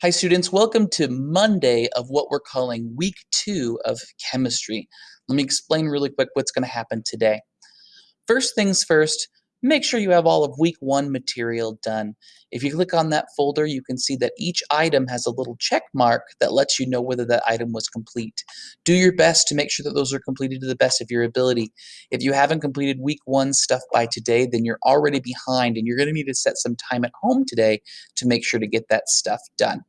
Hi students, welcome to Monday of what we're calling week two of chemistry. Let me explain really quick what's going to happen today. First things first, make sure you have all of week one material done. If you click on that folder, you can see that each item has a little check mark that lets you know whether that item was complete. Do your best to make sure that those are completed to the best of your ability. If you haven't completed week one stuff by today, then you're already behind and you're going to need to set some time at home today to make sure to get that stuff done.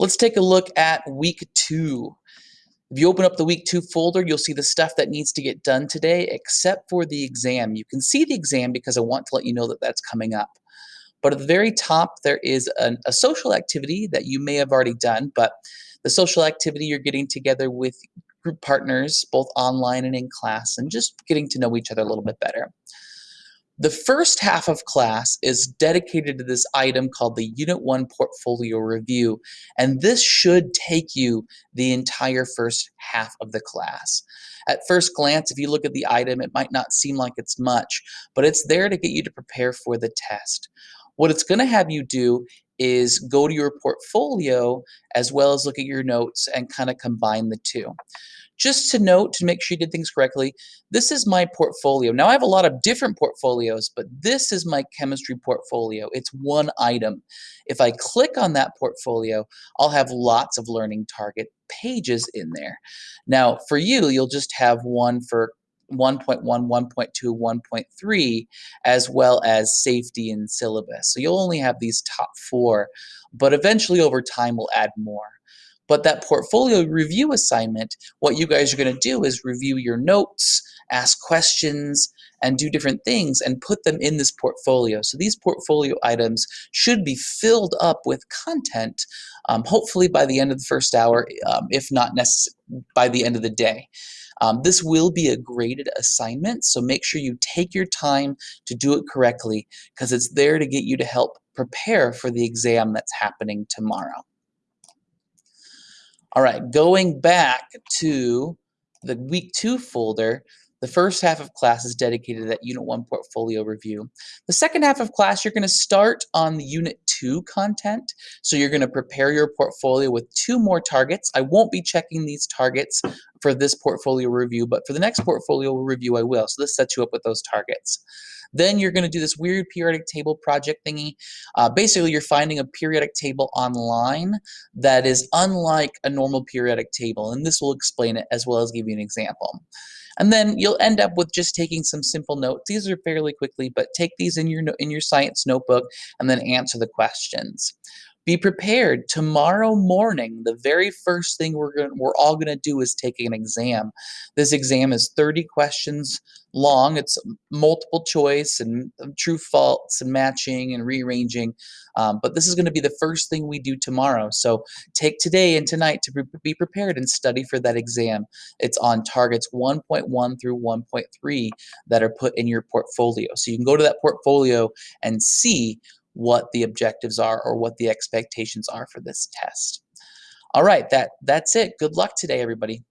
Let's take a look at week two. If you open up the week two folder, you'll see the stuff that needs to get done today, except for the exam. You can see the exam because I want to let you know that that's coming up. But at the very top, there is an, a social activity that you may have already done, but the social activity you're getting together with group partners, both online and in class, and just getting to know each other a little bit better. The first half of class is dedicated to this item called the Unit 1 Portfolio Review, and this should take you the entire first half of the class. At first glance, if you look at the item, it might not seem like it's much, but it's there to get you to prepare for the test. What it's going to have you do is go to your portfolio as well as look at your notes and kind of combine the two. Just to note, to make sure you did things correctly, this is my portfolio. Now I have a lot of different portfolios, but this is my chemistry portfolio. It's one item. If I click on that portfolio, I'll have lots of learning target pages in there. Now for you, you'll just have one for 1.1, 1.2, 1.3, as well as safety and syllabus. So you'll only have these top four, but eventually over time we'll add more. But that portfolio review assignment, what you guys are going to do is review your notes, ask questions, and do different things and put them in this portfolio. So these portfolio items should be filled up with content, um, hopefully by the end of the first hour, um, if not by the end of the day. Um, this will be a graded assignment, so make sure you take your time to do it correctly because it's there to get you to help prepare for the exam that's happening tomorrow. All right, going back to the week two folder, the first half of class is dedicated to that Unit 1 portfolio review. The second half of class, you're going to start on the Unit 2 content. So you're going to prepare your portfolio with two more targets. I won't be checking these targets for this portfolio review, but for the next portfolio review, I will. So this sets you up with those targets. Then you're going to do this weird periodic table project thingy. Uh, basically, you're finding a periodic table online that is unlike a normal periodic table, and this will explain it as well as give you an example. And then you'll end up with just taking some simple notes. These are fairly quickly, but take these in your in your science notebook and then answer the questions. Be prepared. Tomorrow morning, the very first thing we're going we're all going to do is take an exam. This exam is 30 questions long. It's multiple choice and true false and matching and rearranging. Um, but this is going to be the first thing we do tomorrow. So take today and tonight to be prepared and study for that exam. It's on targets 1.1 through 1.3 that are put in your portfolio. So you can go to that portfolio and see what the objectives are or what the expectations are for this test. All right, that, that's it. Good luck today, everybody.